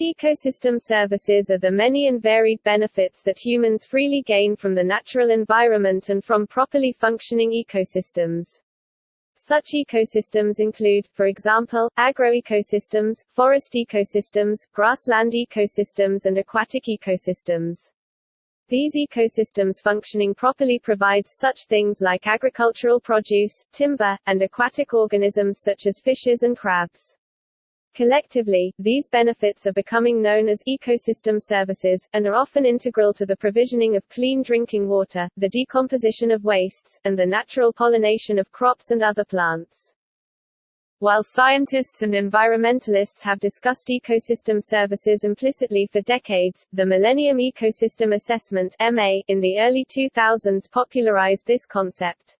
Ecosystem services are the many and varied benefits that humans freely gain from the natural environment and from properly functioning ecosystems. Such ecosystems include, for example, agroecosystems, forest ecosystems, grassland ecosystems and aquatic ecosystems. These ecosystems functioning properly provides such things like agricultural produce, timber, and aquatic organisms such as fishes and crabs. Collectively, these benefits are becoming known as ecosystem services, and are often integral to the provisioning of clean drinking water, the decomposition of wastes, and the natural pollination of crops and other plants. While scientists and environmentalists have discussed ecosystem services implicitly for decades, the Millennium Ecosystem Assessment MA, in the early 2000s popularized this concept.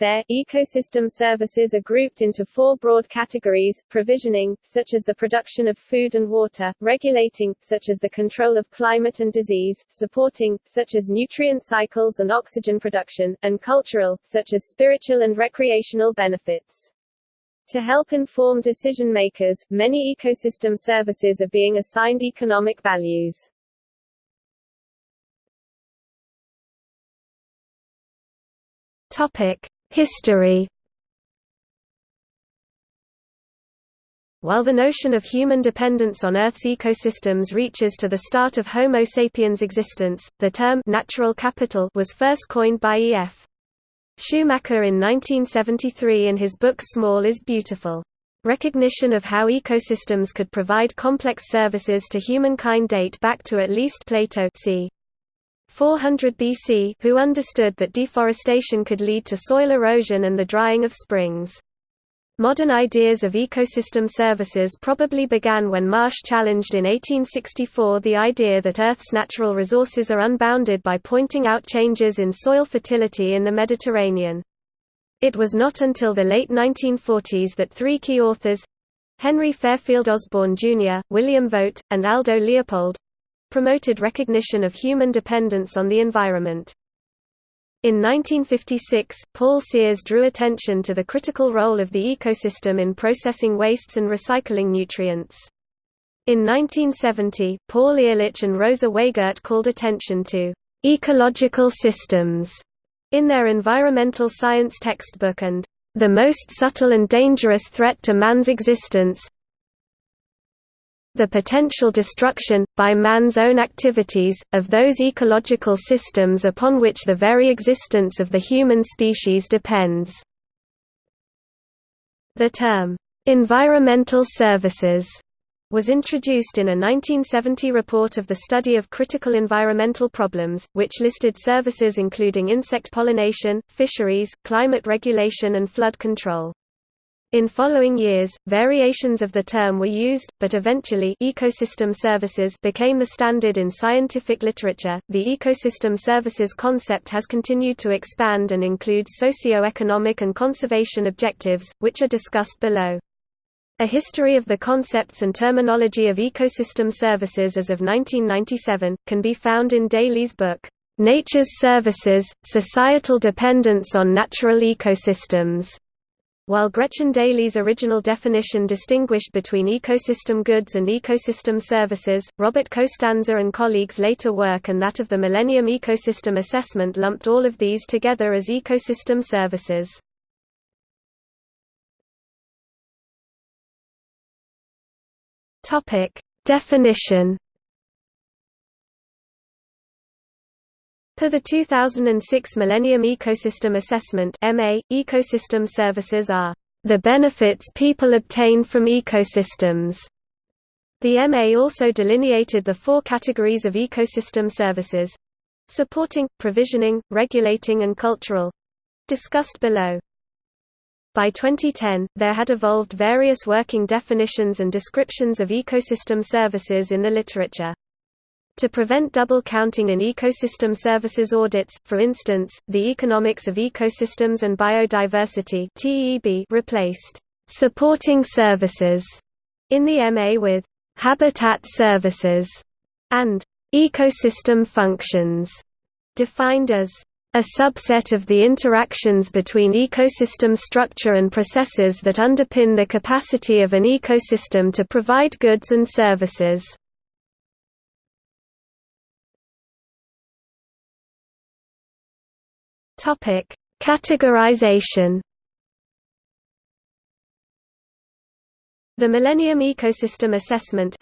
Their ecosystem services are grouped into four broad categories, provisioning, such as the production of food and water, regulating, such as the control of climate and disease, supporting, such as nutrient cycles and oxygen production, and cultural, such as spiritual and recreational benefits. To help inform decision makers, many ecosystem services are being assigned economic values. Topic: History While the notion of human dependence on Earth's ecosystems reaches to the start of Homo sapiens' existence, the term «natural capital» was first coined by E.F. Schumacher in 1973 in his book Small is Beautiful. Recognition of how ecosystems could provide complex services to humankind date back to at least Plato c. 400 BC who understood that deforestation could lead to soil erosion and the drying of springs. Modern ideas of ecosystem services probably began when Marsh challenged in 1864 the idea that Earth's natural resources are unbounded by pointing out changes in soil fertility in the Mediterranean. It was not until the late 1940s that three key authors—Henry Fairfield Osborn Jr., William Vogt, and Aldo Leopold, promoted recognition of human dependence on the environment. In 1956, Paul Sears drew attention to the critical role of the ecosystem in processing wastes and recycling nutrients. In 1970, Paul Ehrlich and Rosa Weigert called attention to ecological systems in their environmental science textbook and the most subtle and dangerous threat to man's existence, the potential destruction, by man's own activities, of those ecological systems upon which the very existence of the human species depends. The term, "'environmental services' was introduced in a 1970 report of the study of critical environmental problems, which listed services including insect pollination, fisheries, climate regulation and flood control. In following years, variations of the term were used, but eventually ecosystem services became the standard in scientific literature. The ecosystem services concept has continued to expand and includes socio-economic and conservation objectives, which are discussed below. A history of the concepts and terminology of ecosystem services as of 1997 can be found in Daily's book, Nature's Services: Societal Dependence on Natural Ecosystems. While Gretchen Daily's original definition distinguished between ecosystem goods and ecosystem services, Robert Costanza and colleagues' later work and that of the Millennium Ecosystem Assessment lumped all of these together as ecosystem services. Definition Per the 2006 Millennium Ecosystem Assessment MA, ecosystem services are the benefits people obtain from ecosystems. The MA also delineated the four categories of ecosystem services supporting, provisioning, regulating and cultural discussed below. By 2010, there had evolved various working definitions and descriptions of ecosystem services in the literature. To prevent double counting in ecosystem services audits, for instance, the Economics of Ecosystems and Biodiversity replaced «supporting services» in the MA with «habitat services» and «ecosystem functions» defined as a subset of the interactions between ecosystem structure and processes that underpin the capacity of an ecosystem to provide goods and services. Categorization. The Millennium Ecosystem Assessment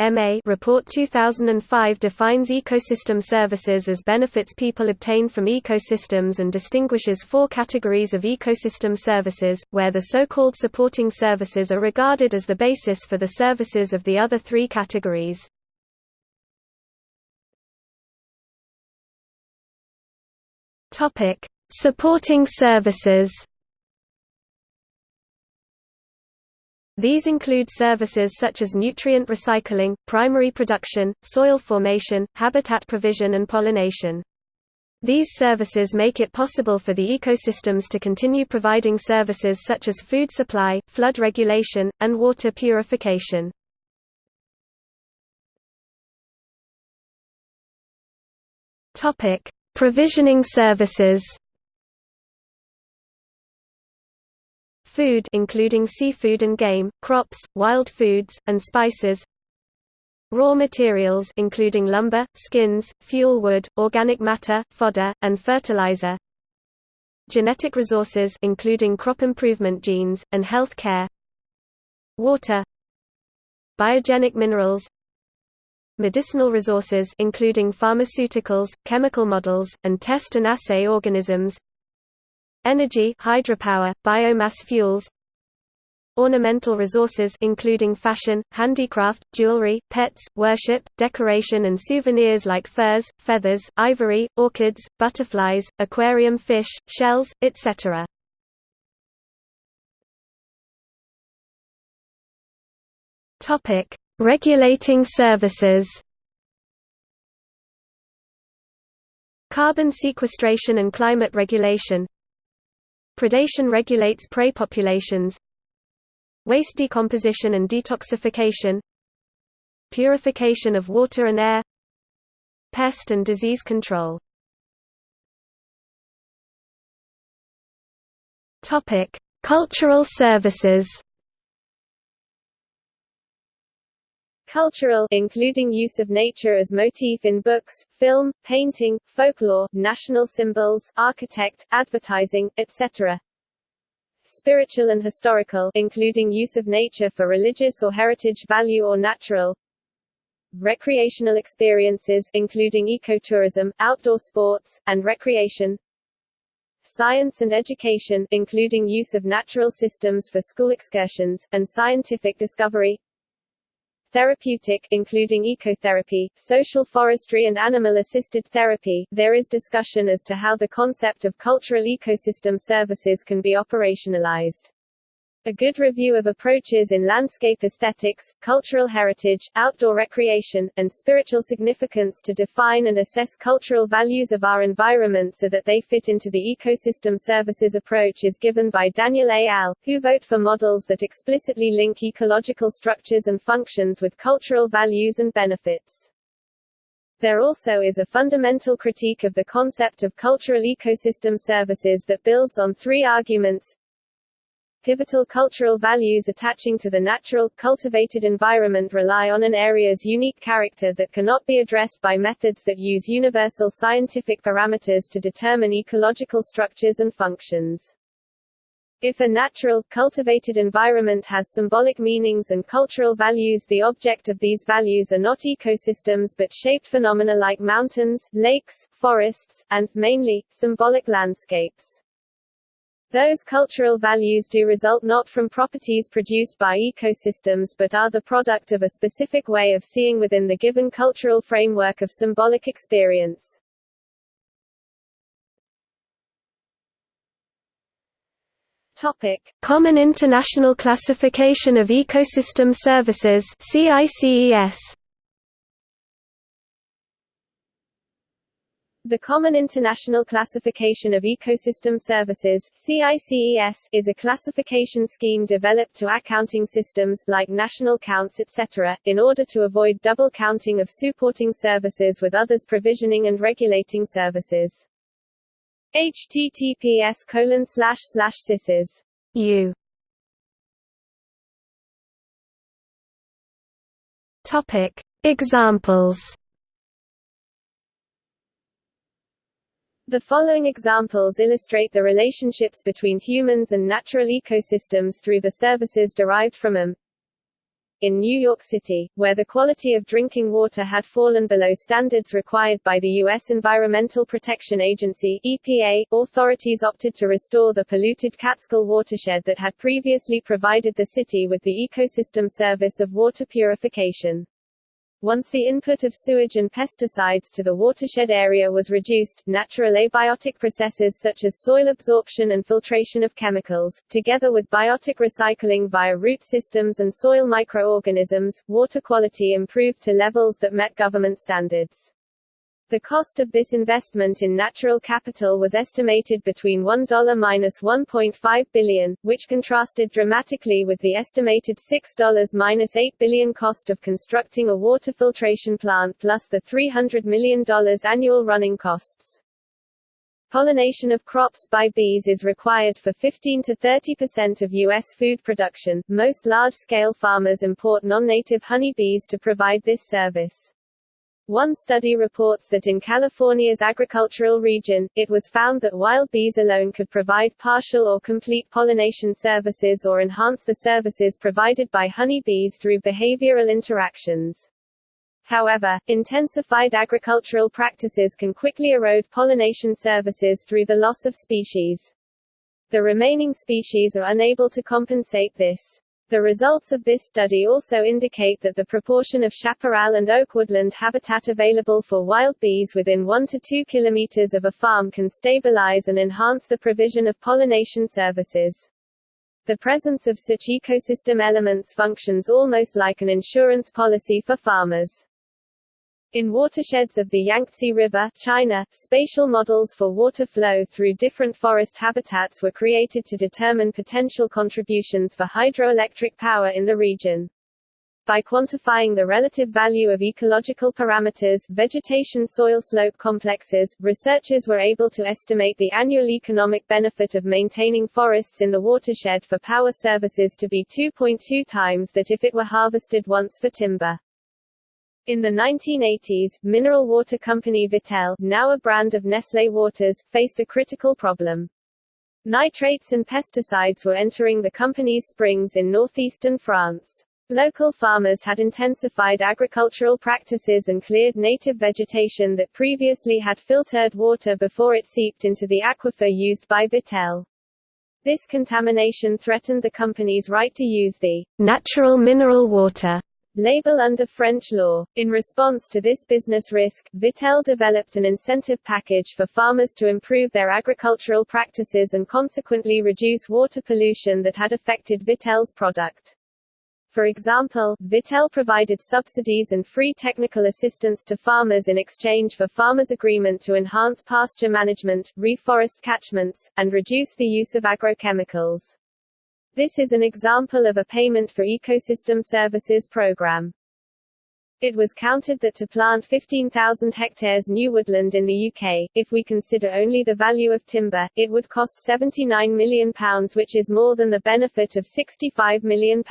report 2005 defines ecosystem services as benefits people obtain from ecosystems and distinguishes four categories of ecosystem services, where the so-called supporting services are regarded as the basis for the services of the other three categories. Supporting services These include services such as nutrient recycling, primary production, soil formation, habitat provision and pollination. These services make it possible for the ecosystems to continue providing services such as food supply, flood regulation, and water purification. Provisioning services Food including seafood and game, crops, wild foods, and spices. Raw materials including lumber, skins, fuel wood, organic matter, fodder, and fertilizer. Genetic resources including crop improvement genes, and health care. Water Biogenic minerals medicinal resources including pharmaceuticals, chemical models, and test and assay organisms Energy hydropower, biomass fuels Ornamental resources including fashion, handicraft, jewelry, pets, worship, decoration and souvenirs like furs, feathers, ivory, orchids, butterflies, aquarium fish, shells, etc. Topic: Regulating services. Carbon sequestration and climate regulation Predation regulates prey populations Waste decomposition and detoxification Purification of water and air Pest and disease control. Cultural services Cultural including use of nature as motif in books, film, painting, folklore, national symbols, architect, advertising, etc. Spiritual and historical including use of nature for religious or heritage value or natural. Recreational experiences including ecotourism, outdoor sports, and recreation. Science and education including use of natural systems for school excursions, and scientific discovery therapeutic including ecotherapy, social forestry and animal-assisted therapy. There is discussion as to how the concept of cultural ecosystem services can be operationalized. A good review of approaches in landscape aesthetics, cultural heritage, outdoor recreation, and spiritual significance to define and assess cultural values of our environment so that they fit into the ecosystem services approach is given by Daniel A. al., who vote for models that explicitly link ecological structures and functions with cultural values and benefits. There also is a fundamental critique of the concept of cultural ecosystem services that builds on three arguments pivotal cultural values attaching to the natural, cultivated environment rely on an area's unique character that cannot be addressed by methods that use universal scientific parameters to determine ecological structures and functions. If a natural, cultivated environment has symbolic meanings and cultural values the object of these values are not ecosystems but shaped phenomena like mountains, lakes, forests, and, mainly, symbolic landscapes. Those cultural values do result not from properties produced by ecosystems but are the product of a specific way of seeing within the given cultural framework of symbolic experience. Topic: Common International Classification of Ecosystem Services (CICES). The Common International Classification of Ecosystem Services CICES, is a classification scheme developed to accounting systems like national counts etc., in order to avoid double counting of supporting services with others provisioning and regulating services. https colon slash slash u Topic Examples The following examples illustrate the relationships between humans and natural ecosystems through the services derived from them. In New York City, where the quality of drinking water had fallen below standards required by the U.S. Environmental Protection Agency EPA, authorities opted to restore the polluted Catskill watershed that had previously provided the city with the ecosystem service of water purification. Once the input of sewage and pesticides to the watershed area was reduced, natural abiotic processes such as soil absorption and filtration of chemicals, together with biotic recycling via root systems and soil microorganisms, water quality improved to levels that met government standards. The cost of this investment in natural capital was estimated between $1 minus $1.5 billion, which contrasted dramatically with the estimated $6 minus $8 billion cost of constructing a water filtration plant plus the $300 million annual running costs. Pollination of crops by bees is required for 15 to 30 percent of U.S. food production. Most large-scale farmers import non-native honeybees to provide this service. One study reports that in California's agricultural region, it was found that wild bees alone could provide partial or complete pollination services or enhance the services provided by honeybees through behavioral interactions. However, intensified agricultural practices can quickly erode pollination services through the loss of species. The remaining species are unable to compensate this. The results of this study also indicate that the proportion of chaparral and oak woodland habitat available for wild bees within 1 to 2 kilometers of a farm can stabilize and enhance the provision of pollination services. The presence of such ecosystem elements functions almost like an insurance policy for farmers. In watersheds of the Yangtze River, China, spatial models for water flow through different forest habitats were created to determine potential contributions for hydroelectric power in the region. By quantifying the relative value of ecological parameters, vegetation soil slope complexes, researchers were able to estimate the annual economic benefit of maintaining forests in the watershed for power services to be 2.2 times that if it were harvested once for timber. In the 1980s, mineral water company Vittel, now a brand of Nestlé Waters, faced a critical problem. Nitrates and pesticides were entering the company's springs in northeastern France. Local farmers had intensified agricultural practices and cleared native vegetation that previously had filtered water before it seeped into the aquifer used by Vittel. This contamination threatened the company's right to use the natural mineral water label under French law. In response to this business risk, Vittel developed an incentive package for farmers to improve their agricultural practices and consequently reduce water pollution that had affected Vittel's product. For example, Vittel provided subsidies and free technical assistance to farmers in exchange for farmers' agreement to enhance pasture management, reforest catchments, and reduce the use of agrochemicals. This is an example of a payment for ecosystem services program. It was counted that to plant 15,000 hectares new woodland in the UK, if we consider only the value of timber, it would cost £79 million which is more than the benefit of £65 million.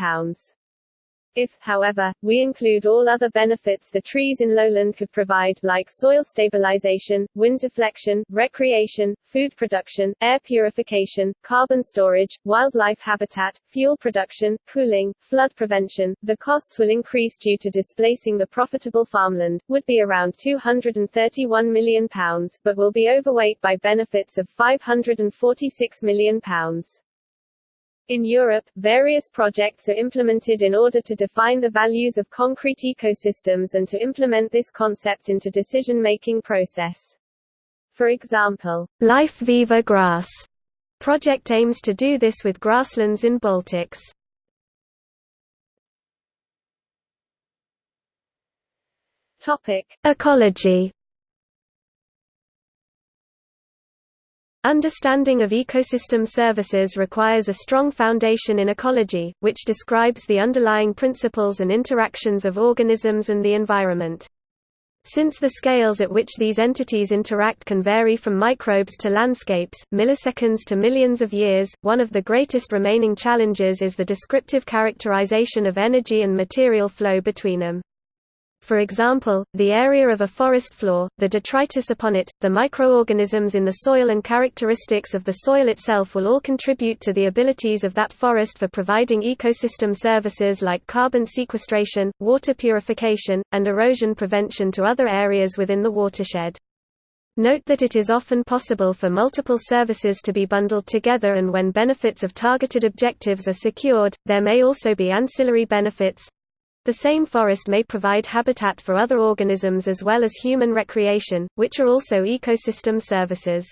If, however, we include all other benefits the trees in lowland could provide like soil stabilization, wind deflection, recreation, food production, air purification, carbon storage, wildlife habitat, fuel production, cooling, flood prevention, the costs will increase due to displacing the profitable farmland, would be around £231 million, but will be overweight by benefits of £546 million. In Europe, various projects are implemented in order to define the values of concrete ecosystems and to implement this concept into decision-making process. For example, Life Viva Grass project aims to do this with grasslands in Baltics. Topic: Ecology Understanding of ecosystem services requires a strong foundation in ecology, which describes the underlying principles and interactions of organisms and the environment. Since the scales at which these entities interact can vary from microbes to landscapes, milliseconds to millions of years, one of the greatest remaining challenges is the descriptive characterization of energy and material flow between them. For example, the area of a forest floor, the detritus upon it, the microorganisms in the soil and characteristics of the soil itself will all contribute to the abilities of that forest for providing ecosystem services like carbon sequestration, water purification, and erosion prevention to other areas within the watershed. Note that it is often possible for multiple services to be bundled together and when benefits of targeted objectives are secured, there may also be ancillary benefits, the same forest may provide habitat for other organisms as well as human recreation, which are also ecosystem services.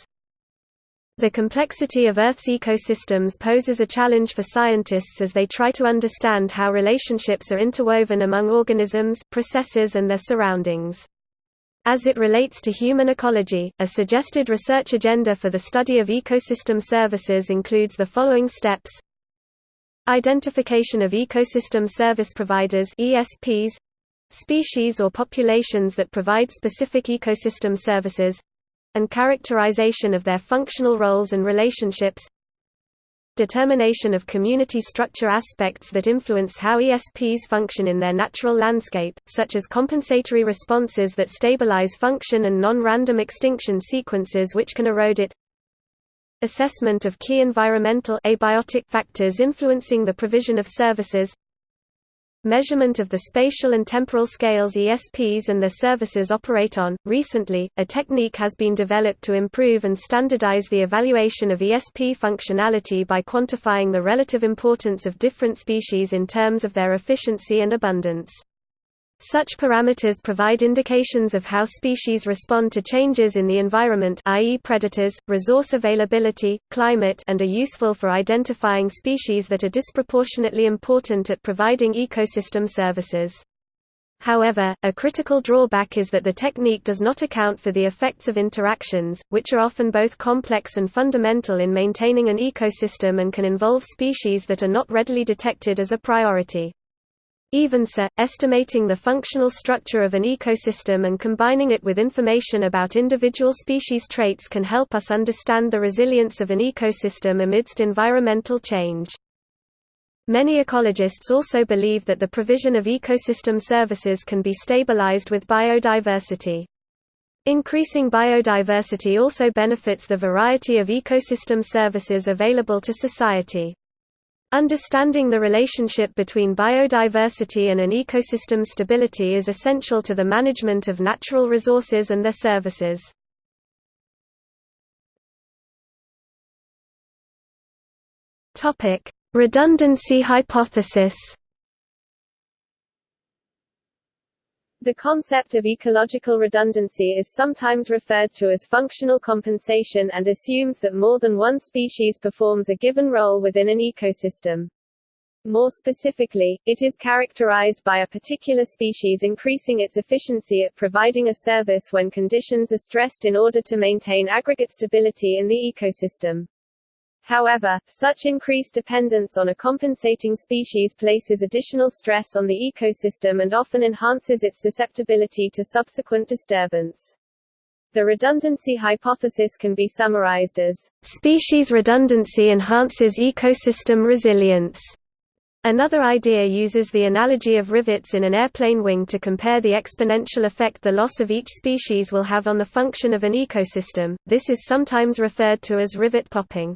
The complexity of Earth's ecosystems poses a challenge for scientists as they try to understand how relationships are interwoven among organisms, processes and their surroundings. As it relates to human ecology, a suggested research agenda for the study of ecosystem services includes the following steps Identification of ecosystem service providers ESPs, species or populations that provide specific ecosystem services and characterization of their functional roles and relationships. Determination of community structure aspects that influence how ESPs function in their natural landscape, such as compensatory responses that stabilize function and non-random extinction sequences which can erode it assessment of key environmental abiotic factors influencing the provision of services measurement of the spatial and temporal scales ESPs and their services operate on. Recently, a technique has been developed to improve and standardize the evaluation of ESP functionality by quantifying the relative importance of different species in terms of their efficiency and abundance. Such parameters provide indications of how species respond to changes in the environment i.e. predators, resource availability, climate and are useful for identifying species that are disproportionately important at providing ecosystem services. However, a critical drawback is that the technique does not account for the effects of interactions, which are often both complex and fundamental in maintaining an ecosystem and can involve species that are not readily detected as a priority. Even so, estimating the functional structure of an ecosystem and combining it with information about individual species traits can help us understand the resilience of an ecosystem amidst environmental change. Many ecologists also believe that the provision of ecosystem services can be stabilized with biodiversity. Increasing biodiversity also benefits the variety of ecosystem services available to society. Understanding the relationship between biodiversity and an ecosystem stability is essential to the management of natural resources and their services. Redundancy hypothesis The concept of ecological redundancy is sometimes referred to as functional compensation and assumes that more than one species performs a given role within an ecosystem. More specifically, it is characterized by a particular species increasing its efficiency at providing a service when conditions are stressed in order to maintain aggregate stability in the ecosystem. However, such increased dependence on a compensating species places additional stress on the ecosystem and often enhances its susceptibility to subsequent disturbance. The redundancy hypothesis can be summarized as, species redundancy enhances ecosystem resilience. Another idea uses the analogy of rivets in an airplane wing to compare the exponential effect the loss of each species will have on the function of an ecosystem. This is sometimes referred to as rivet popping.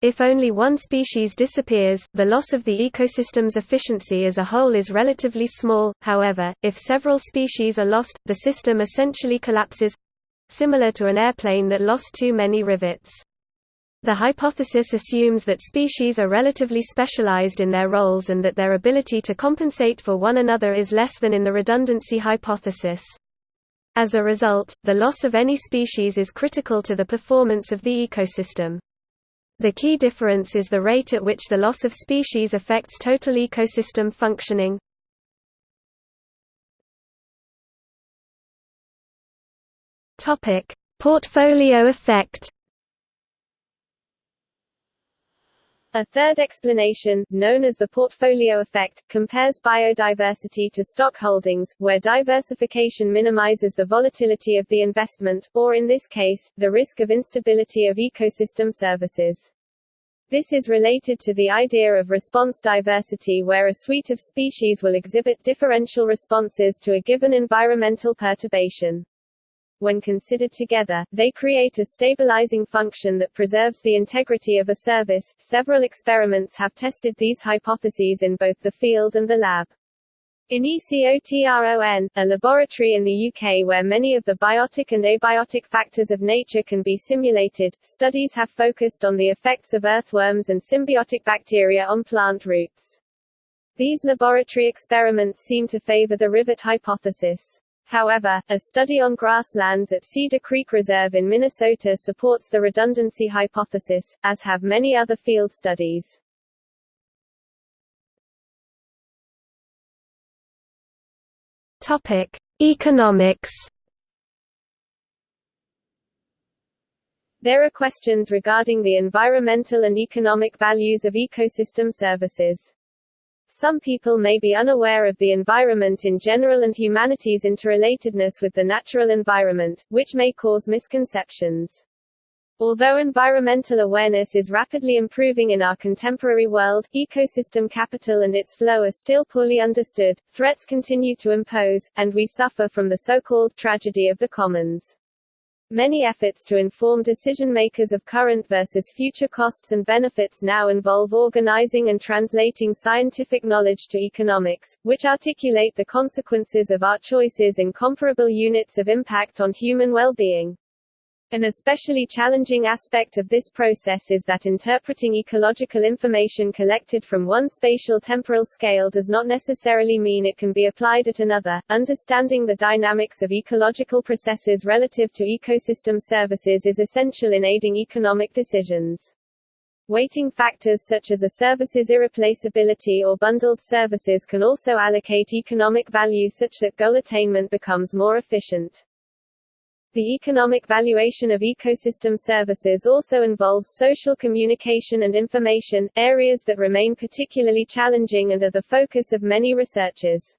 If only one species disappears, the loss of the ecosystem's efficiency as a whole is relatively small, however, if several species are lost, the system essentially collapses—similar to an airplane that lost too many rivets. The hypothesis assumes that species are relatively specialized in their roles and that their ability to compensate for one another is less than in the redundancy hypothesis. As a result, the loss of any species is critical to the performance of the ecosystem. The key difference is the rate at which the loss of species affects total ecosystem functioning. Portfolio effect. A third explanation, known as the portfolio effect, compares biodiversity to stock holdings, where diversification minimizes the volatility of the investment, or in this case, the risk of instability of ecosystem services. This is related to the idea of response diversity where a suite of species will exhibit differential responses to a given environmental perturbation. When considered together, they create a stabilizing function that preserves the integrity of a service. Several experiments have tested these hypotheses in both the field and the lab. In ECOTRON, a laboratory in the UK where many of the biotic and abiotic factors of nature can be simulated, studies have focused on the effects of earthworms and symbiotic bacteria on plant roots. These laboratory experiments seem to favor the rivet hypothesis. However, a study on grasslands at Cedar Creek Reserve in Minnesota supports the redundancy hypothesis, as have many other field studies. Topic: Economics. There are questions regarding the environmental and economic values of ecosystem services. Some people may be unaware of the environment in general and humanity's interrelatedness with the natural environment, which may cause misconceptions. Although environmental awareness is rapidly improving in our contemporary world, ecosystem capital and its flow are still poorly understood, threats continue to impose, and we suffer from the so-called tragedy of the commons. Many efforts to inform decision makers of current versus future costs and benefits now involve organizing and translating scientific knowledge to economics, which articulate the consequences of our choices in comparable units of impact on human well-being. An especially challenging aspect of this process is that interpreting ecological information collected from one spatial temporal scale does not necessarily mean it can be applied at another. Understanding the dynamics of ecological processes relative to ecosystem services is essential in aiding economic decisions. Weighting factors such as a service's irreplaceability or bundled services can also allocate economic value such that goal attainment becomes more efficient. The economic valuation of ecosystem services also involves social communication and information, areas that remain particularly challenging and are the focus of many researchers.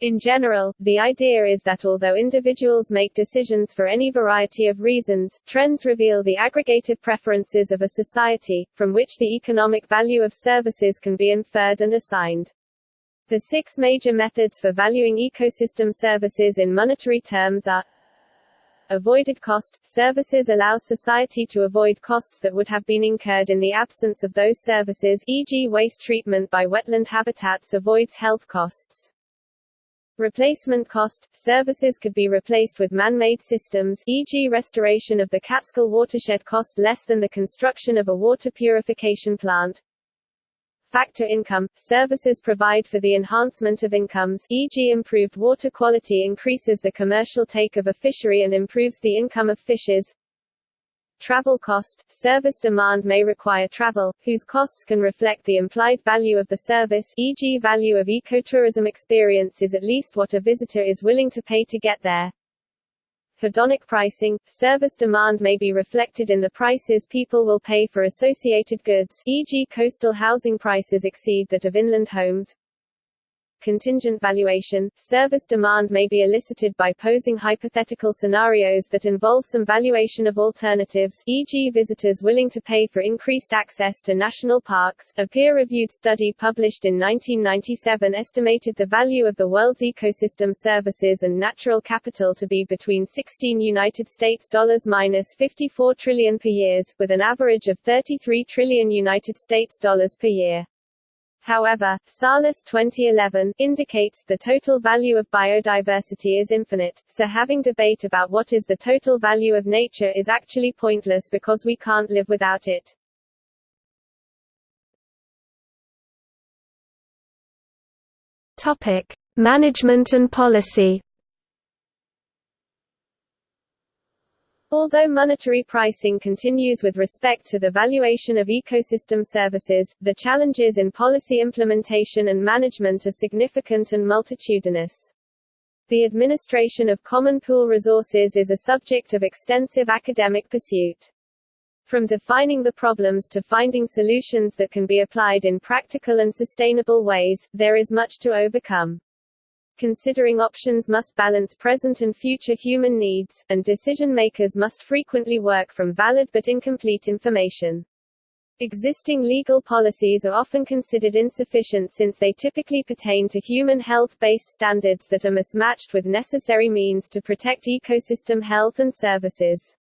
In general, the idea is that although individuals make decisions for any variety of reasons, trends reveal the aggregative preferences of a society, from which the economic value of services can be inferred and assigned. The six major methods for valuing ecosystem services in monetary terms are Avoided cost – Services allow society to avoid costs that would have been incurred in the absence of those services e.g. waste treatment by wetland habitats avoids health costs. Replacement cost – Services could be replaced with man-made systems e.g. restoration of the Catskill watershed cost less than the construction of a water purification plant. Factor income – Services provide for the enhancement of incomes e.g. improved water quality increases the commercial take of a fishery and improves the income of fishers. Travel cost – Service demand may require travel, whose costs can reflect the implied value of the service e.g. value of ecotourism experience is at least what a visitor is willing to pay to get there. Hedonic pricing – Service demand may be reflected in the prices people will pay for associated goods e.g. coastal housing prices exceed that of inland homes. Contingent valuation – Service demand may be elicited by posing hypothetical scenarios that involve some valuation of alternatives e.g. visitors willing to pay for increased access to national parks. A peer-reviewed study published in 1997 estimated the value of the world's ecosystem services and natural capital to be between 16 United States dollars minus 54 trillion per year, with an average of 33 trillion United States dollars per year. However, Salles 2011 indicates the total value of biodiversity is infinite, so having debate about what is the total value of nature is actually pointless because we can't live without it. Topic: Management and policy. Although monetary pricing continues with respect to the valuation of ecosystem services, the challenges in policy implementation and management are significant and multitudinous. The administration of common pool resources is a subject of extensive academic pursuit. From defining the problems to finding solutions that can be applied in practical and sustainable ways, there is much to overcome. Considering options must balance present and future human needs, and decision makers must frequently work from valid but incomplete information. Existing legal policies are often considered insufficient since they typically pertain to human health-based standards that are mismatched with necessary means to protect ecosystem health and services.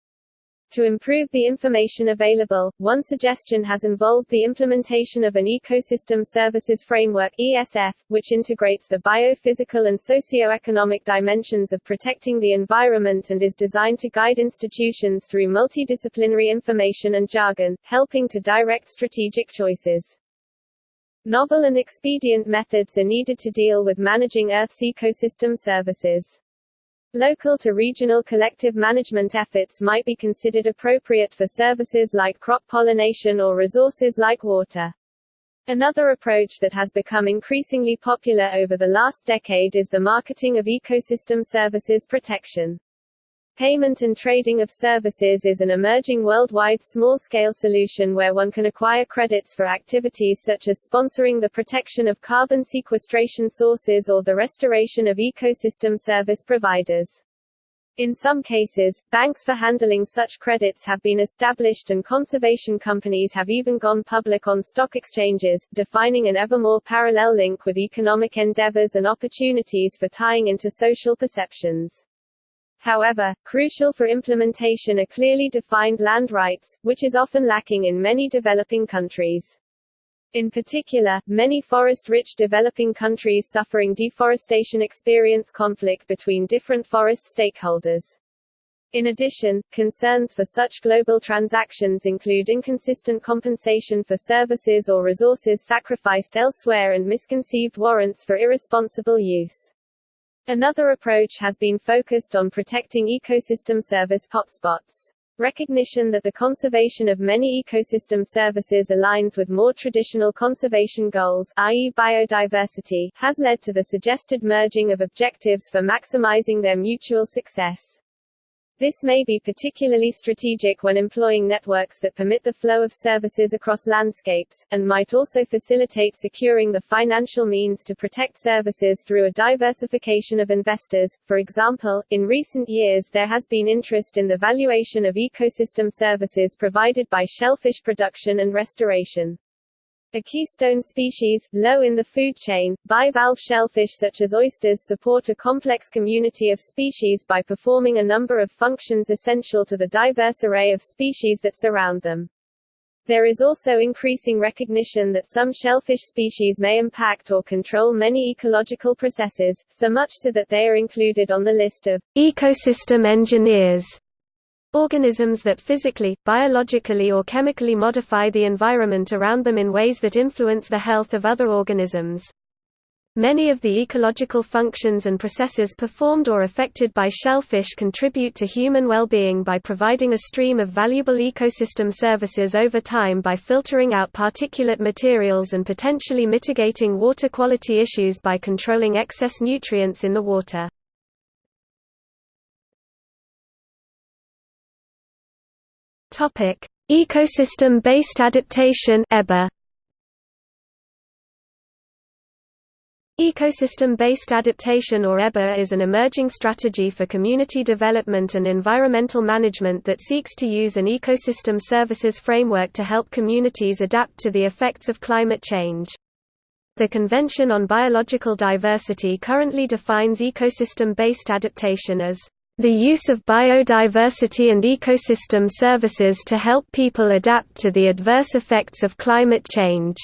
To improve the information available, one suggestion has involved the implementation of an Ecosystem Services Framework ESF, which integrates the biophysical and socio-economic dimensions of protecting the environment and is designed to guide institutions through multidisciplinary information and jargon, helping to direct strategic choices. Novel and expedient methods are needed to deal with managing Earth's ecosystem services. Local to regional collective management efforts might be considered appropriate for services like crop pollination or resources like water. Another approach that has become increasingly popular over the last decade is the marketing of ecosystem services protection. Payment and trading of services is an emerging worldwide small-scale solution where one can acquire credits for activities such as sponsoring the protection of carbon sequestration sources or the restoration of ecosystem service providers. In some cases, banks for handling such credits have been established and conservation companies have even gone public on stock exchanges, defining an ever more parallel link with economic endeavors and opportunities for tying into social perceptions. However, crucial for implementation are clearly defined land rights, which is often lacking in many developing countries. In particular, many forest-rich developing countries suffering deforestation experience conflict between different forest stakeholders. In addition, concerns for such global transactions include inconsistent compensation for services or resources sacrificed elsewhere and misconceived warrants for irresponsible use. Another approach has been focused on protecting ecosystem service hotspots. Recognition that the conservation of many ecosystem services aligns with more traditional conservation goals i.e. biodiversity, has led to the suggested merging of objectives for maximizing their mutual success. This may be particularly strategic when employing networks that permit the flow of services across landscapes, and might also facilitate securing the financial means to protect services through a diversification of investors. For example, in recent years there has been interest in the valuation of ecosystem services provided by shellfish production and restoration. A keystone species, low in the food chain, bivalve shellfish such as oysters support a complex community of species by performing a number of functions essential to the diverse array of species that surround them. There is also increasing recognition that some shellfish species may impact or control many ecological processes, so much so that they are included on the list of ecosystem engineers Organisms that physically, biologically or chemically modify the environment around them in ways that influence the health of other organisms. Many of the ecological functions and processes performed or affected by shellfish contribute to human well-being by providing a stream of valuable ecosystem services over time by filtering out particulate materials and potentially mitigating water quality issues by controlling excess nutrients in the water. Topic: Ecosystem-based adaptation (EBA). Ecosystem-based adaptation or EBA is an emerging strategy for community development and environmental management that seeks to use an ecosystem services framework to help communities adapt to the effects of climate change. The Convention on Biological Diversity currently defines ecosystem-based adaptation as the use of biodiversity and ecosystem services to help people adapt to the adverse effects of climate change,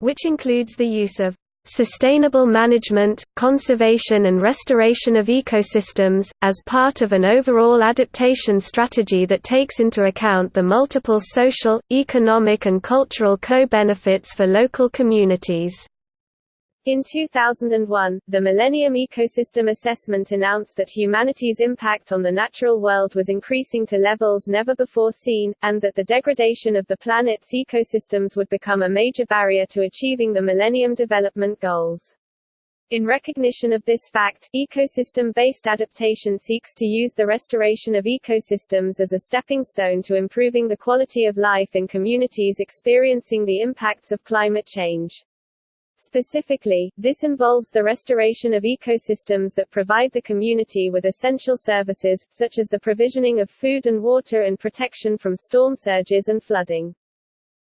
which includes the use of sustainable management, conservation and restoration of ecosystems, as part of an overall adaptation strategy that takes into account the multiple social, economic and cultural co-benefits for local communities. In 2001, the Millennium Ecosystem Assessment announced that humanity's impact on the natural world was increasing to levels never before seen, and that the degradation of the planet's ecosystems would become a major barrier to achieving the Millennium Development Goals. In recognition of this fact, ecosystem-based adaptation seeks to use the restoration of ecosystems as a stepping stone to improving the quality of life in communities experiencing the impacts of climate change. Specifically, this involves the restoration of ecosystems that provide the community with essential services, such as the provisioning of food and water and protection from storm surges and flooding.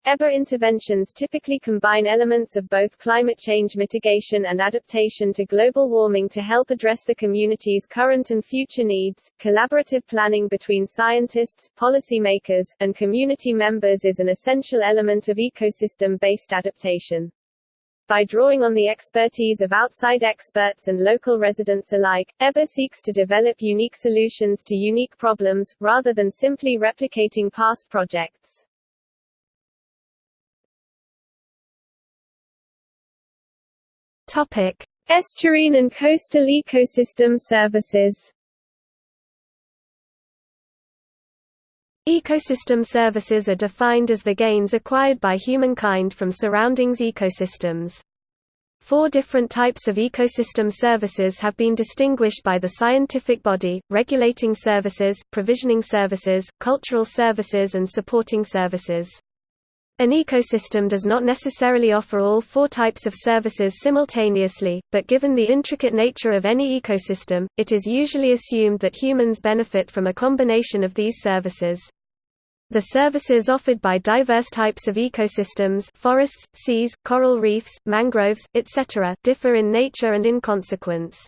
EBA interventions typically combine elements of both climate change mitigation and adaptation to global warming to help address the community's current and future needs. Collaborative planning between scientists, policymakers, and community members is an essential element of ecosystem based adaptation. By drawing on the expertise of outside experts and local residents alike, EBA seeks to develop unique solutions to unique problems, rather than simply replicating past projects. Topic: Estuarine and coastal ecosystem services. Ecosystem services are defined as the gains acquired by humankind from surroundings ecosystems. Four different types of ecosystem services have been distinguished by the scientific body, regulating services, provisioning services, cultural services and supporting services. An ecosystem does not necessarily offer all four types of services simultaneously, but given the intricate nature of any ecosystem, it is usually assumed that humans benefit from a combination of these services. The services offered by diverse types of ecosystems forests, seas, coral reefs, mangroves, etc. differ in nature and in consequence.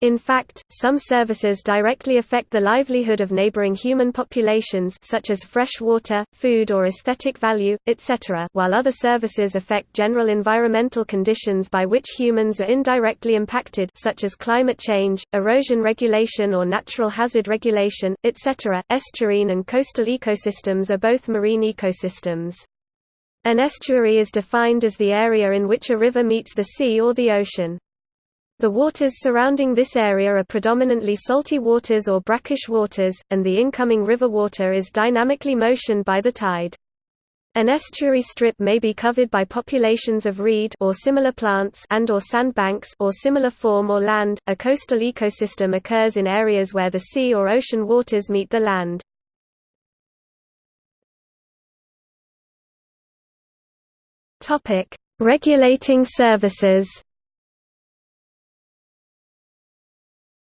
In fact, some services directly affect the livelihood of neighboring human populations such as fresh water, food or aesthetic value, etc. while other services affect general environmental conditions by which humans are indirectly impacted such as climate change, erosion regulation or natural hazard regulation, etc. Estuarine and coastal ecosystems are both marine ecosystems. An estuary is defined as the area in which a river meets the sea or the ocean. The waters surrounding this area are predominantly salty waters or brackish waters, and the incoming river water is dynamically motioned by the tide. An estuary strip may be covered by populations of reed or similar plants and or sandbanks or similar form or land. A coastal ecosystem occurs in areas where the sea or ocean waters meet the land. Topic: Regulating services.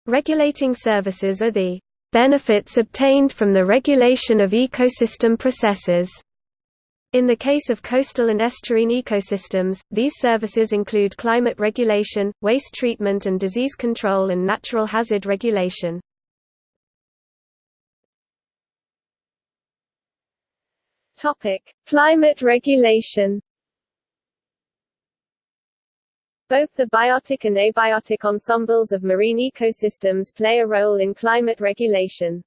Regulating services are the benefits obtained from the regulation of ecosystem processes. In the case of coastal and estuarine ecosystems, these services include climate regulation, waste treatment and disease control and natural hazard regulation. Topic: Climate regulation both the biotic and abiotic ensembles of marine ecosystems play a role in climate regulation.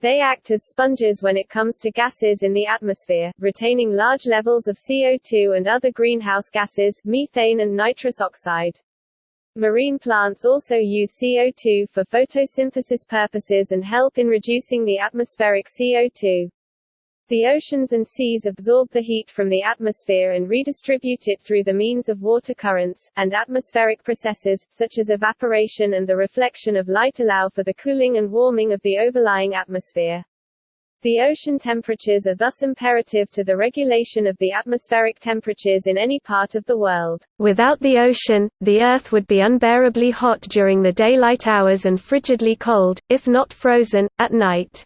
They act as sponges when it comes to gases in the atmosphere, retaining large levels of CO2 and other greenhouse gases, methane and nitrous oxide. Marine plants also use CO2 for photosynthesis purposes and help in reducing the atmospheric CO2. The oceans and seas absorb the heat from the atmosphere and redistribute it through the means of water currents, and atmospheric processes, such as evaporation and the reflection of light allow for the cooling and warming of the overlying atmosphere. The ocean temperatures are thus imperative to the regulation of the atmospheric temperatures in any part of the world. Without the ocean, the Earth would be unbearably hot during the daylight hours and frigidly cold, if not frozen, at night.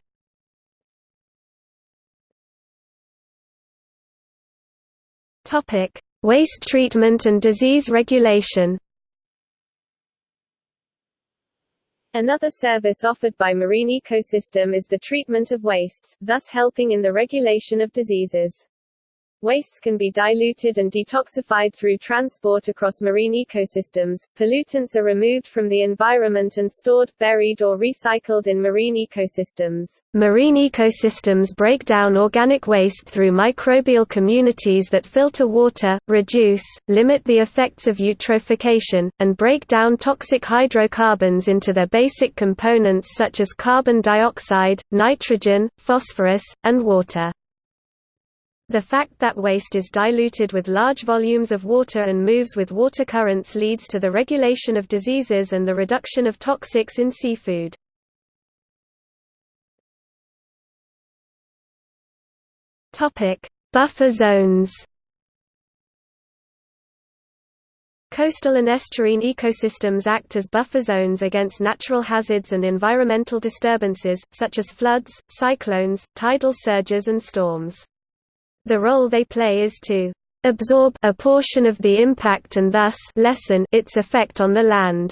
Topic: Waste treatment and disease regulation. Another service offered by marine ecosystem is the treatment of wastes, thus helping in the regulation of diseases. Wastes can be diluted and detoxified through transport across marine ecosystems. Pollutants are removed from the environment and stored, buried or recycled in marine ecosystems. Marine ecosystems break down organic waste through microbial communities that filter water, reduce, limit the effects of eutrophication, and break down toxic hydrocarbons into their basic components such as carbon dioxide, nitrogen, phosphorus, and water. The fact that waste is diluted with large volumes of water and moves with water currents leads to the regulation of diseases and the reduction of toxics in seafood. Buffer zones Coastal and estuarine ecosystems act as buffer zones against natural hazards and environmental disturbances, such as floods, cyclones, tidal surges and storms. The role they play is to absorb a portion of the impact and thus lessen its effect on the land.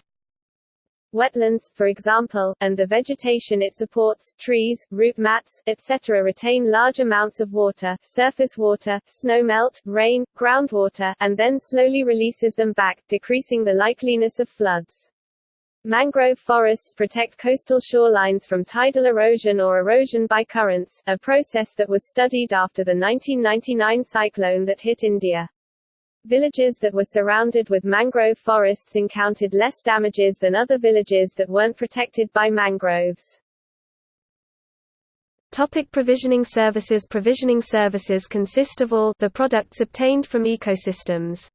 Wetlands, for example, and the vegetation it supports, trees, root mats, etc. retain large amounts of water, surface water, snowmelt, rain, groundwater, and then slowly releases them back, decreasing the likeliness of floods. Mangrove forests protect coastal shorelines from tidal erosion or erosion by currents, a process that was studied after the 1999 cyclone that hit India. Villages that were surrounded with mangrove forests encountered less damages than other villages that weren't protected by mangroves. Topic provisioning services Provisioning services consist of all the products obtained from ecosystems.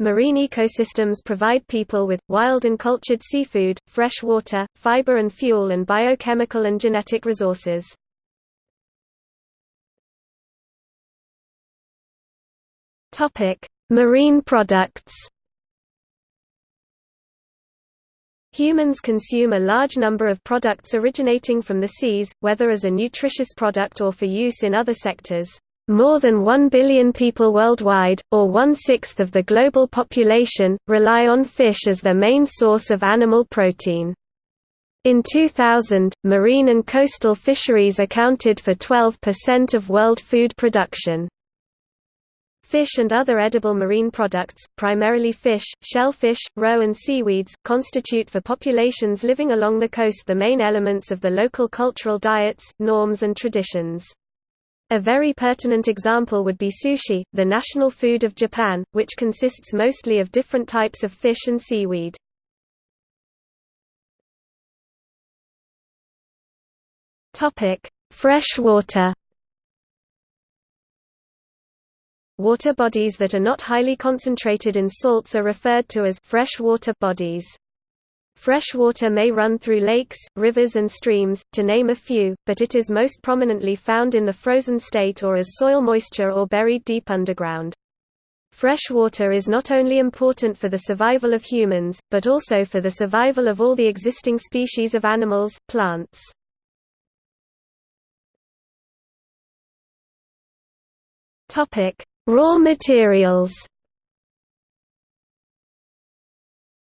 Marine ecosystems provide people with, wild and cultured seafood, fresh water, fiber and fuel and biochemical and genetic resources. Marine products Humans consume a large number of products originating from the seas, whether as a nutritious product or for use in other sectors. More than 1 billion people worldwide, or one-sixth of the global population, rely on fish as their main source of animal protein. In 2000, marine and coastal fisheries accounted for 12% of world food production. Fish and other edible marine products, primarily fish, shellfish, roe and seaweeds, constitute for populations living along the coast the main elements of the local cultural diets, norms and traditions. A very pertinent example would be sushi, the national food of Japan, which consists mostly of different types of fish and seaweed. Fresh water Water bodies that are not highly concentrated in salts are referred to as freshwater bodies. Fresh water may run through lakes, rivers and streams, to name a few, but it is most prominently found in the frozen state or as soil moisture or buried deep underground. Fresh water is not only important for the survival of humans, but also for the survival of all the existing species of animals, plants. Raw materials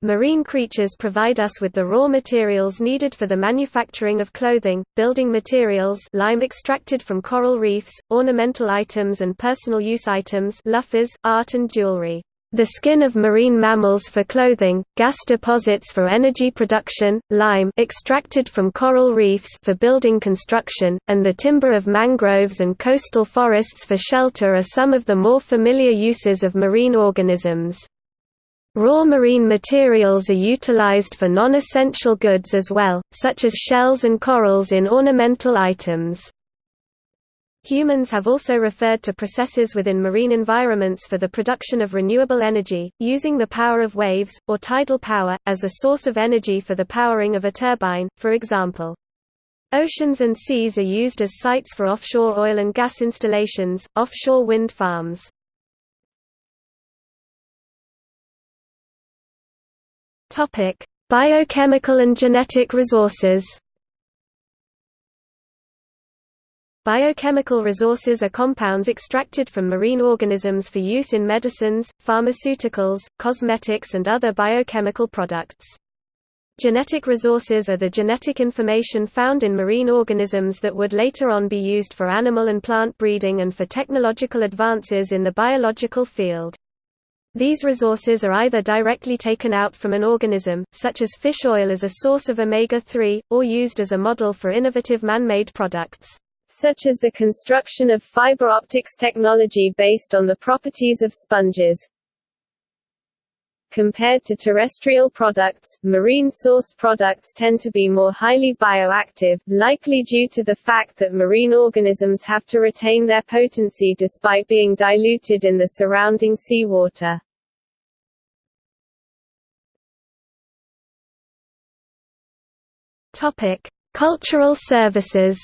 Marine creatures provide us with the raw materials needed for the manufacturing of clothing, building materials lime extracted from coral reefs, ornamental items and personal use items loofahs, art and jewelry the skin of marine mammals for clothing, gas deposits for energy production, lime extracted from coral reefs for building construction, and the timber of mangroves and coastal forests for shelter are some of the more familiar uses of marine organisms. Raw marine materials are utilized for non-essential goods as well, such as shells and corals in ornamental items. Humans have also referred to processes within marine environments for the production of renewable energy, using the power of waves, or tidal power, as a source of energy for the powering of a turbine, for example. Oceans and seas are used as sites for offshore oil and gas installations, offshore wind farms. Biochemical and genetic resources Biochemical resources are compounds extracted from marine organisms for use in medicines, pharmaceuticals, cosmetics and other biochemical products. Genetic resources are the genetic information found in marine organisms that would later on be used for animal and plant breeding and for technological advances in the biological field. These resources are either directly taken out from an organism, such as fish oil as a source of omega-3, or used as a model for innovative man-made products such as the construction of fiber optics technology based on the properties of sponges. Compared to terrestrial products, marine-sourced products tend to be more highly bioactive, likely due to the fact that marine organisms have to retain their potency despite being diluted in the surrounding seawater. Topic: Cultural services.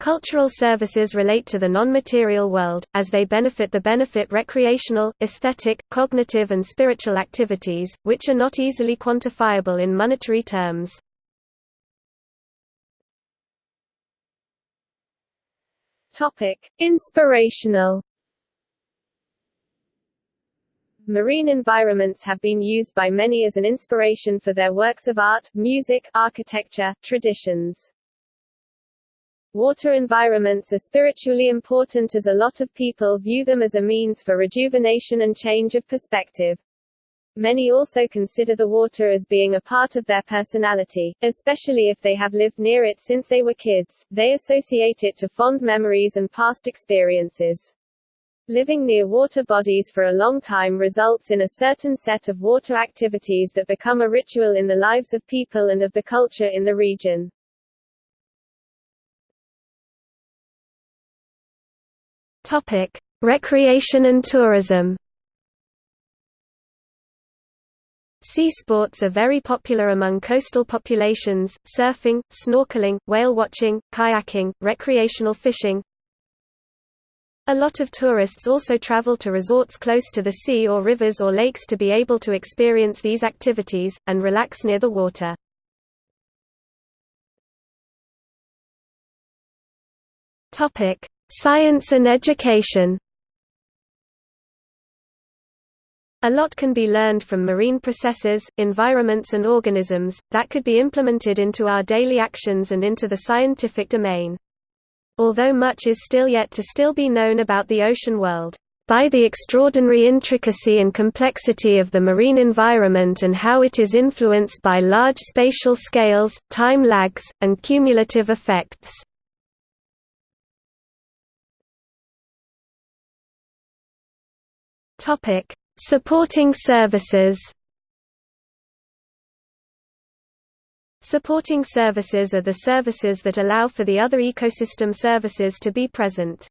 Cultural services relate to the non-material world, as they benefit the benefit recreational, aesthetic, cognitive and spiritual activities, which are not easily quantifiable in monetary terms. Inspirational Marine environments have been used by many as an inspiration for their works of art, music, architecture, traditions. Water environments are spiritually important as a lot of people view them as a means for rejuvenation and change of perspective. Many also consider the water as being a part of their personality, especially if they have lived near it since they were kids. They associate it to fond memories and past experiences. Living near water bodies for a long time results in a certain set of water activities that become a ritual in the lives of people and of the culture in the region. Topic: Recreation and tourism. Sea sports are very popular among coastal populations, surfing, snorkeling, whale watching, kayaking, recreational fishing, a lot of tourists also travel to resorts close to the sea or rivers or lakes to be able to experience these activities, and relax near the water. Science and education A lot can be learned from marine processes, environments and organisms, that could be implemented into our daily actions and into the scientific domain. Although much is still yet to still be known about the ocean world, by the extraordinary intricacy and complexity of the marine environment and how it is influenced by large spatial scales, time lags, and cumulative effects. Supporting services Supporting services are the services that allow for the other ecosystem services to be present.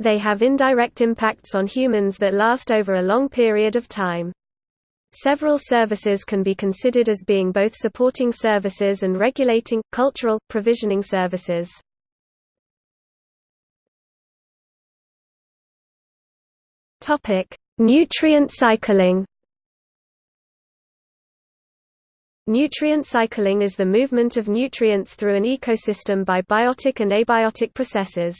They have indirect impacts on humans that last over a long period of time. Several services can be considered as being both supporting services and regulating, cultural, provisioning services. Nutrient cycling Nutrient cycling is the movement of nutrients through an ecosystem by biotic and abiotic processes.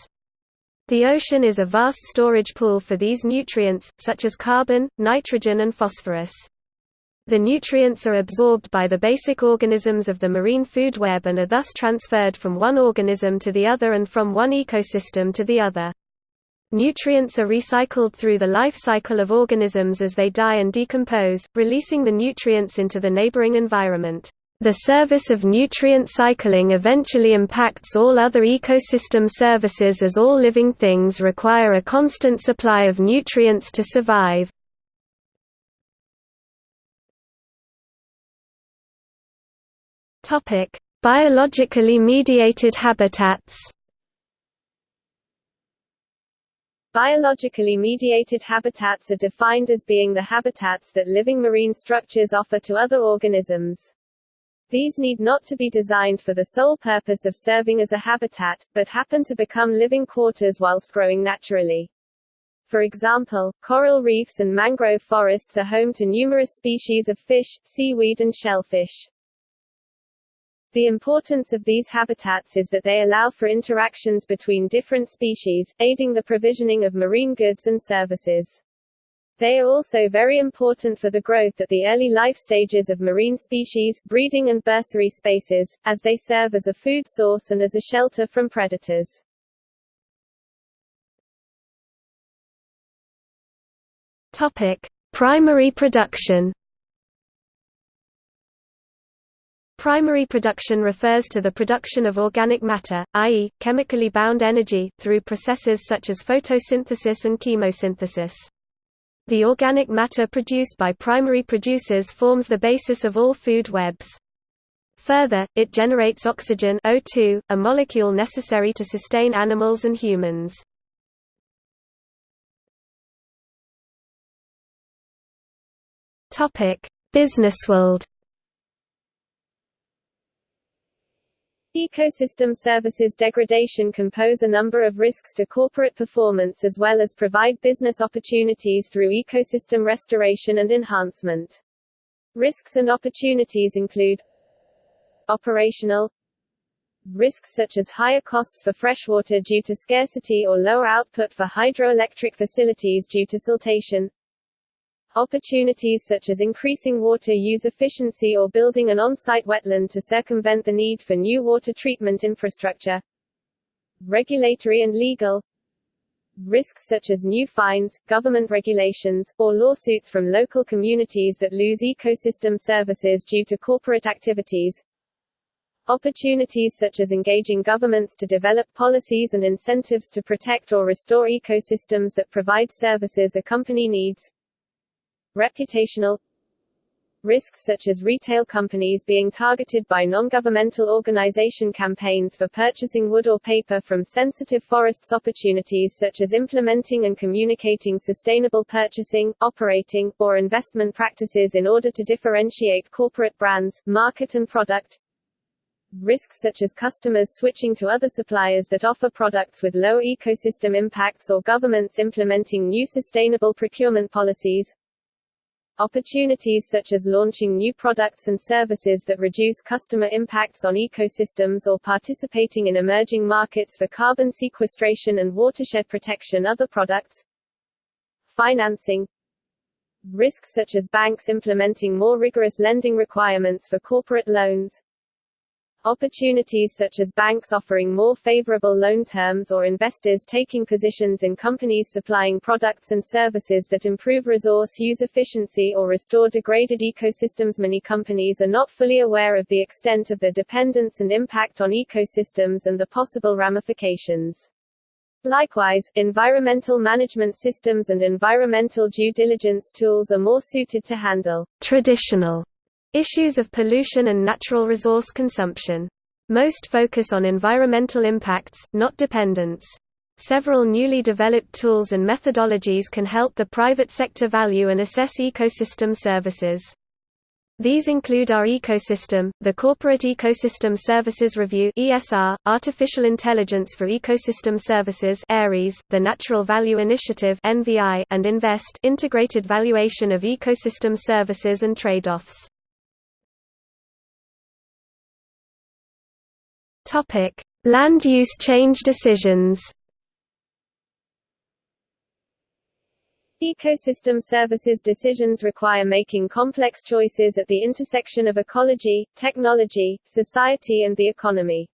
The ocean is a vast storage pool for these nutrients, such as carbon, nitrogen and phosphorus. The nutrients are absorbed by the basic organisms of the marine food web and are thus transferred from one organism to the other and from one ecosystem to the other. Nutrients are recycled through the life cycle of organisms as they die and decompose, releasing the nutrients into the neighboring environment. The service of nutrient cycling eventually impacts all other ecosystem services as all living things require a constant supply of nutrients to survive. Biologically mediated habitats Biologically mediated habitats are defined as being the habitats that living marine structures offer to other organisms. These need not to be designed for the sole purpose of serving as a habitat, but happen to become living quarters whilst growing naturally. For example, coral reefs and mangrove forests are home to numerous species of fish, seaweed and shellfish. The importance of these habitats is that they allow for interactions between different species, aiding the provisioning of marine goods and services. They are also very important for the growth at the early life stages of marine species, breeding and bursary spaces, as they serve as a food source and as a shelter from predators. Topic: Primary production Primary production refers to the production of organic matter, i.e., chemically bound energy, through processes such as photosynthesis and chemosynthesis. The organic matter produced by primary producers forms the basis of all food webs. Further, it generates oxygen O2, a molecule necessary to sustain animals and humans. Businessworld Ecosystem services degradation can pose a number of risks to corporate performance as well as provide business opportunities through ecosystem restoration and enhancement. Risks and opportunities include Operational Risks such as higher costs for freshwater due to scarcity or lower output for hydroelectric facilities due to siltation Opportunities such as increasing water use efficiency or building an on-site wetland to circumvent the need for new water treatment infrastructure. Regulatory and legal risks such as new fines, government regulations, or lawsuits from local communities that lose ecosystem services due to corporate activities. Opportunities such as engaging governments to develop policies and incentives to protect or restore ecosystems that provide services a company needs reputational risks such as retail companies being targeted by non-governmental organization campaigns for purchasing wood or paper from sensitive forests opportunities such as implementing and communicating sustainable purchasing, operating, or investment practices in order to differentiate corporate brands, market and product risks such as customers switching to other suppliers that offer products with low ecosystem impacts or governments implementing new sustainable procurement policies Opportunities such as launching new products and services that reduce customer impacts on ecosystems or participating in emerging markets for carbon sequestration and watershed protection other products. Financing. Risks such as banks implementing more rigorous lending requirements for corporate loans Opportunities such as banks offering more favorable loan terms or investors taking positions in companies supplying products and services that improve resource use efficiency or restore degraded ecosystems. Many companies are not fully aware of the extent of their dependence and impact on ecosystems and the possible ramifications. Likewise, environmental management systems and environmental due diligence tools are more suited to handle traditional Issues of pollution and natural resource consumption. Most focus on environmental impacts, not dependence. Several newly developed tools and methodologies can help the private sector value and assess ecosystem services. These include our ecosystem, the Corporate Ecosystem Services Review (ESR), Artificial Intelligence for Ecosystem Services (ARIES), the Natural Value Initiative (NVI), and InVEST, Integrated Valuation of Ecosystem Services and Trade-offs. Topic: Land use change decisions. Ecosystem services decisions require making complex choices at the intersection of ecology, technology, society and the economy.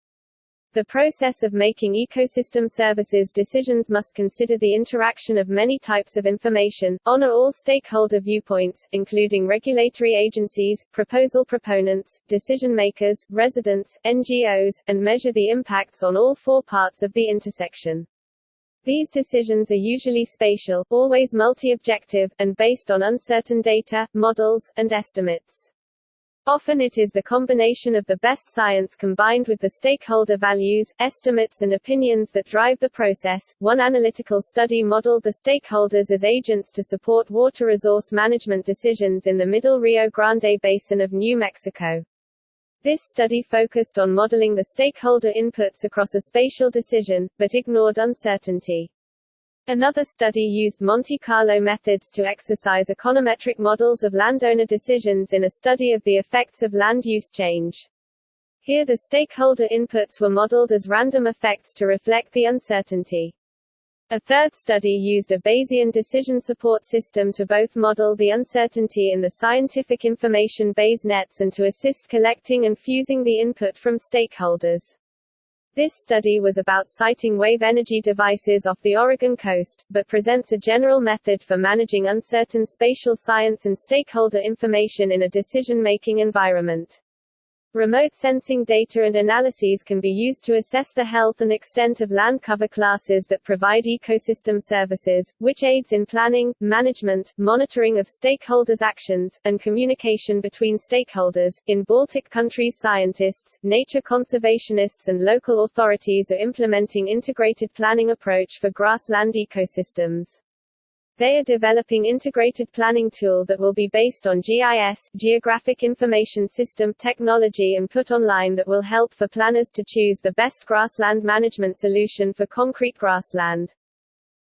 The process of making ecosystem services decisions must consider the interaction of many types of information, honor all stakeholder viewpoints, including regulatory agencies, proposal proponents, decision makers, residents, NGOs, and measure the impacts on all four parts of the intersection. These decisions are usually spatial, always multi-objective, and based on uncertain data, models, and estimates. Often it is the combination of the best science combined with the stakeholder values, estimates and opinions that drive the process. One analytical study modeled the stakeholders as agents to support water resource management decisions in the Middle Rio Grande Basin of New Mexico. This study focused on modeling the stakeholder inputs across a spatial decision, but ignored uncertainty. Another study used Monte Carlo methods to exercise econometric models of landowner decisions in a study of the effects of land use change. Here the stakeholder inputs were modeled as random effects to reflect the uncertainty. A third study used a Bayesian decision support system to both model the uncertainty in the scientific information Bayes nets and to assist collecting and fusing the input from stakeholders. This study was about siting wave energy devices off the Oregon coast, but presents a general method for managing uncertain spatial science and stakeholder information in a decision-making environment. Remote sensing data and analyses can be used to assess the health and extent of land cover classes that provide ecosystem services, which aids in planning, management, monitoring of stakeholders' actions, and communication between stakeholders. In Baltic countries, scientists, nature conservationists, and local authorities are implementing integrated planning approach for grassland ecosystems. They are developing integrated planning tool that will be based on GIS Geographic Information System technology and put online that will help for planners to choose the best grassland management solution for concrete grassland.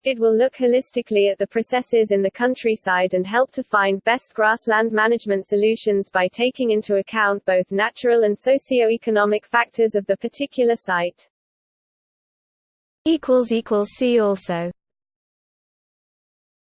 It will look holistically at the processes in the countryside and help to find best grassland management solutions by taking into account both natural and socio-economic factors of the particular site. See also